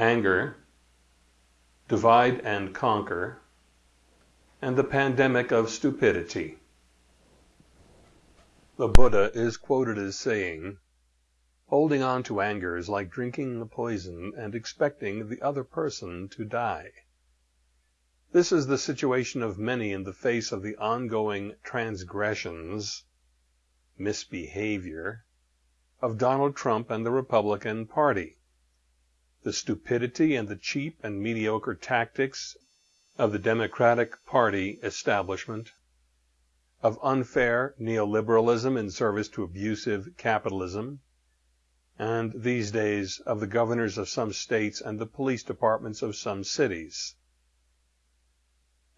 anger, divide and conquer, and the pandemic of stupidity. The Buddha is quoted as saying, Holding on to anger is like drinking the poison and expecting the other person to die. This is the situation of many in the face of the ongoing transgressions, misbehavior, of Donald Trump and the Republican Party the stupidity and the cheap and mediocre tactics of the Democratic Party establishment, of unfair neoliberalism in service to abusive capitalism, and these days of the governors of some states and the police departments of some cities.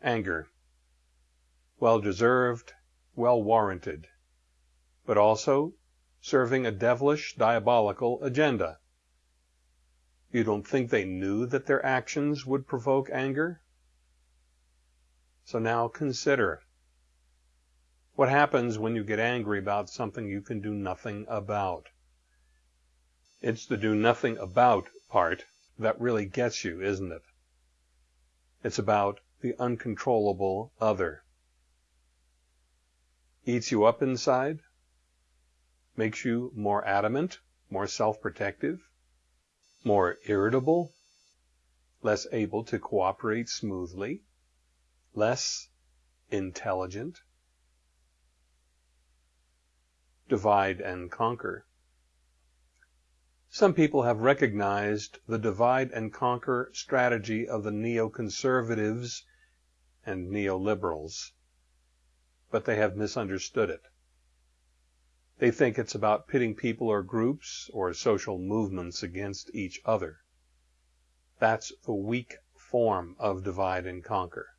Anger. Well deserved, well warranted, but also serving a devilish, diabolical agenda. You don't think they knew that their actions would provoke anger? So now consider. What happens when you get angry about something you can do nothing about? It's the do nothing about part that really gets you, isn't it? It's about the uncontrollable other. Eats you up inside? Makes you more adamant, more self-protective? More irritable, less able to cooperate smoothly, less intelligent. Divide and conquer. Some people have recognized the divide and conquer strategy of the neoconservatives and neoliberals, but they have misunderstood it. They think it's about pitting people or groups or social movements against each other. That's the weak form of divide and conquer.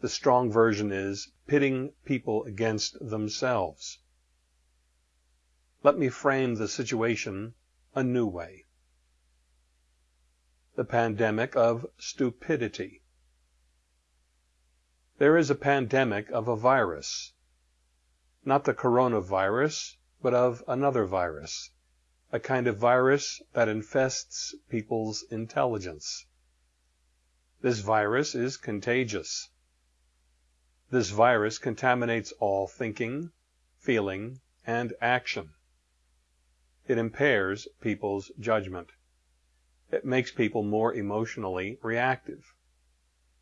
The strong version is pitting people against themselves. Let me frame the situation a new way. The pandemic of stupidity. There is a pandemic of a virus not the coronavirus, but of another virus, a kind of virus that infests people's intelligence. This virus is contagious. This virus contaminates all thinking, feeling, and action. It impairs people's judgment. It makes people more emotionally reactive.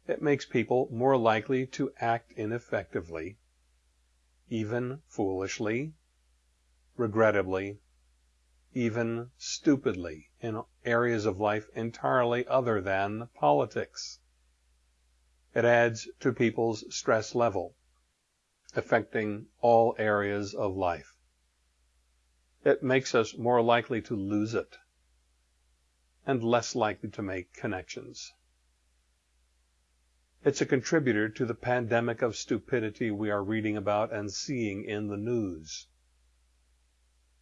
It makes people more likely to act ineffectively even foolishly, regrettably, even stupidly in areas of life entirely other than politics. It adds to people's stress level, affecting all areas of life. It makes us more likely to lose it and less likely to make connections. It's a contributor to the pandemic of stupidity we are reading about and seeing in the news.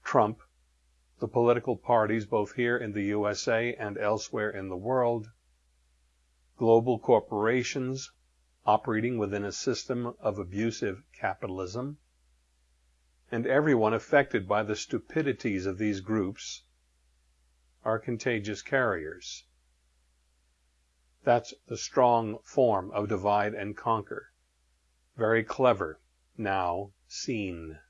Trump, the political parties both here in the USA and elsewhere in the world, global corporations operating within a system of abusive capitalism, and everyone affected by the stupidities of these groups are contagious carriers. That's the strong form of divide and conquer. Very clever, now seen.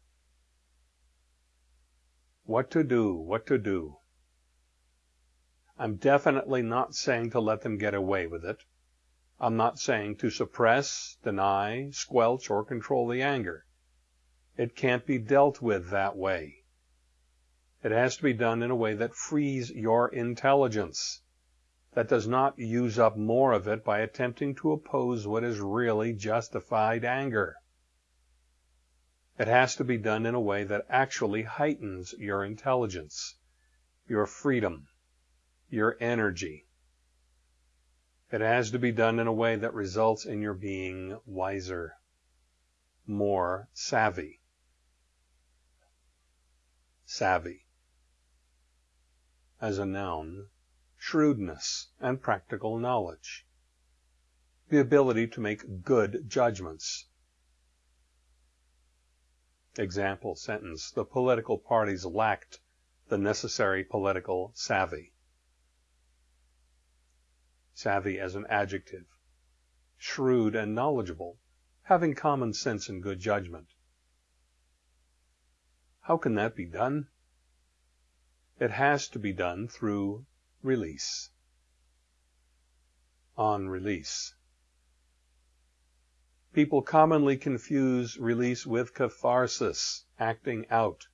What to do, what to do. I'm definitely not saying to let them get away with it. I'm not saying to suppress, deny, squelch, or control the anger. It can't be dealt with that way. It has to be done in a way that frees your intelligence that does not use up more of it by attempting to oppose what is really justified anger. It has to be done in a way that actually heightens your intelligence, your freedom, your energy. It has to be done in a way that results in your being wiser, more savvy. Savvy. As a noun, shrewdness, and practical knowledge. The ability to make good judgments. Example sentence. The political parties lacked the necessary political savvy. savvy as an adjective, shrewd and knowledgeable, having common sense and good judgment. How can that be done? It has to be done through release. On release. People commonly confuse release with catharsis, acting out.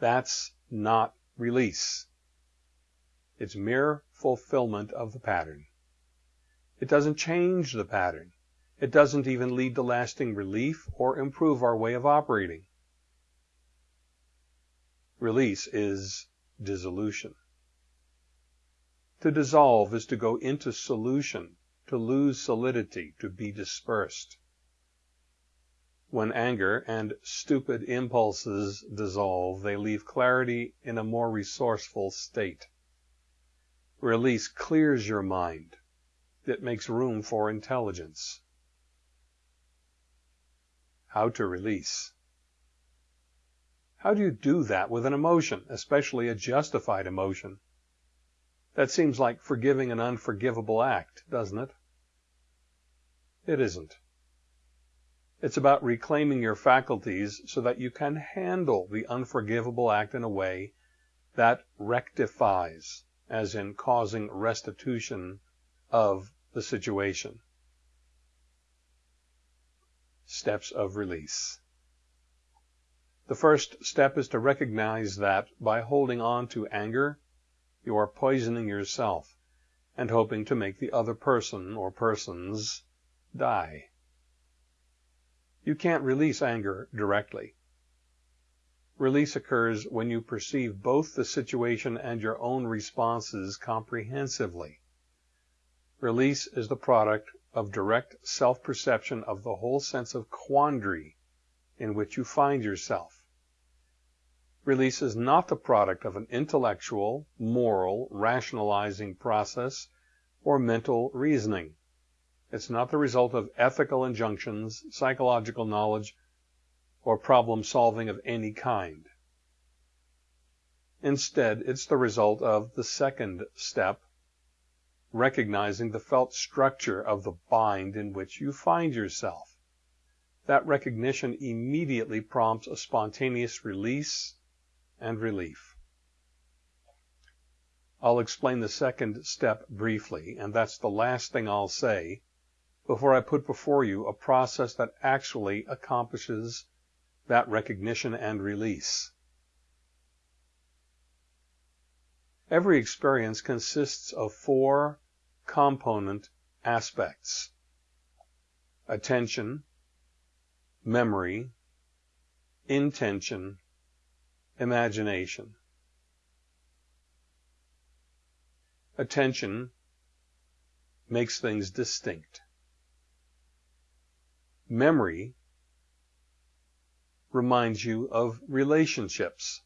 That's not release. It's mere fulfillment of the pattern. It doesn't change the pattern. It doesn't even lead to lasting relief or improve our way of operating. Release is dissolution. To dissolve is to go into solution, to lose solidity, to be dispersed. When anger and stupid impulses dissolve, they leave clarity in a more resourceful state. Release clears your mind. It makes room for intelligence. How to release. How do you do that with an emotion, especially a justified emotion? That seems like forgiving an unforgivable act, doesn't it? It isn't. It's about reclaiming your faculties so that you can handle the unforgivable act in a way that rectifies, as in causing restitution of the situation. Steps of release. The first step is to recognize that by holding on to anger, you are poisoning yourself and hoping to make the other person or persons die. You can't release anger directly. Release occurs when you perceive both the situation and your own responses comprehensively. Release is the product of direct self-perception of the whole sense of quandary in which you find yourself. Release is not the product of an intellectual, moral, rationalizing process or mental reasoning. It's not the result of ethical injunctions, psychological knowledge, or problem solving of any kind. Instead, it's the result of the second step, recognizing the felt structure of the bind in which you find yourself. That recognition immediately prompts a spontaneous release and relief. I'll explain the second step briefly, and that's the last thing I'll say before I put before you a process that actually accomplishes that recognition and release. Every experience consists of four component aspects attention, memory, intention, imagination. Attention makes things distinct. Memory reminds you of relationships,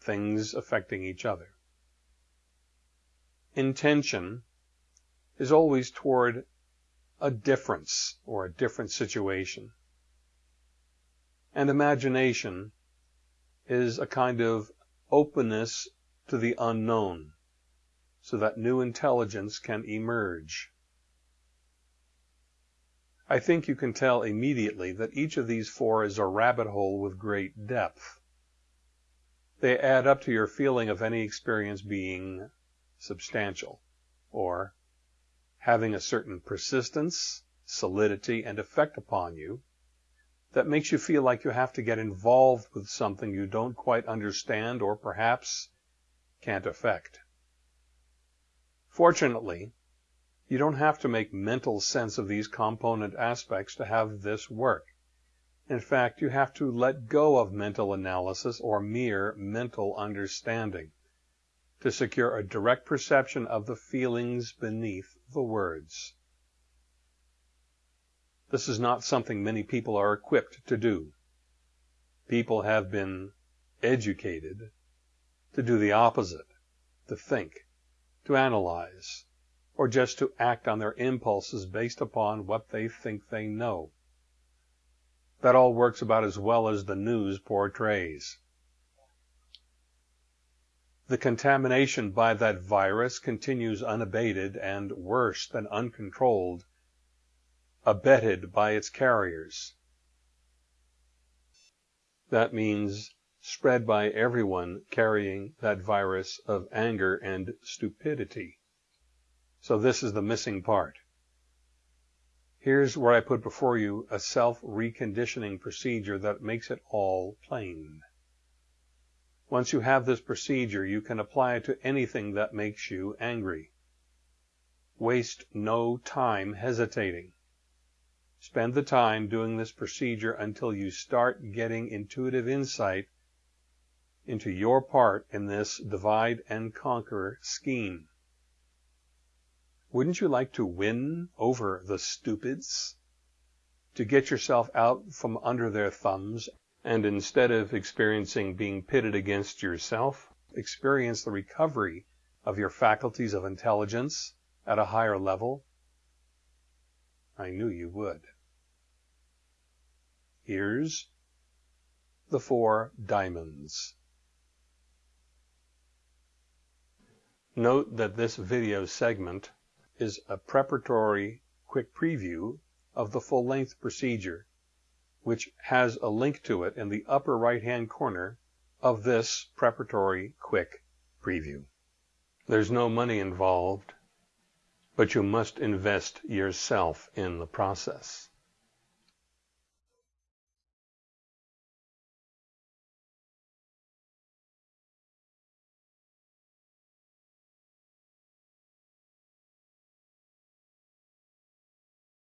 things affecting each other. Intention is always toward a difference or a different situation. And imagination is a kind of openness to the unknown so that new intelligence can emerge. I think you can tell immediately that each of these four is a rabbit hole with great depth. They add up to your feeling of any experience being substantial, or having a certain persistence, solidity, and effect upon you, that makes you feel like you have to get involved with something you don't quite understand or perhaps can't affect. Fortunately, you don't have to make mental sense of these component aspects to have this work. In fact, you have to let go of mental analysis or mere mental understanding to secure a direct perception of the feelings beneath the words. This is not something many people are equipped to do. People have been educated to do the opposite, to think, to analyze, or just to act on their impulses based upon what they think they know. That all works about as well as the news portrays. the contamination by that virus continues unabated and worse than uncontrolled, abetted by its carriers. That means spread by everyone carrying that virus of anger and stupidity. So this is the missing part. Here's where I put before you a self-reconditioning procedure that makes it all plain. Once you have this procedure, you can apply it to anything that makes you angry. Waste no time hesitating. Spend the time doing this procedure until you start getting intuitive insight into your part in this divide and conquer scheme. Wouldn't you like to win over the stupids? To get yourself out from under their thumbs and instead of experiencing being pitted against yourself, experience the recovery of your faculties of intelligence at a higher level? I knew you would. Here's the four diamonds. Note that this video segment is a preparatory quick preview of the full-length procedure, which has a link to it in the upper right-hand corner of this preparatory quick preview. There's no money involved, but you must invest yourself in the process.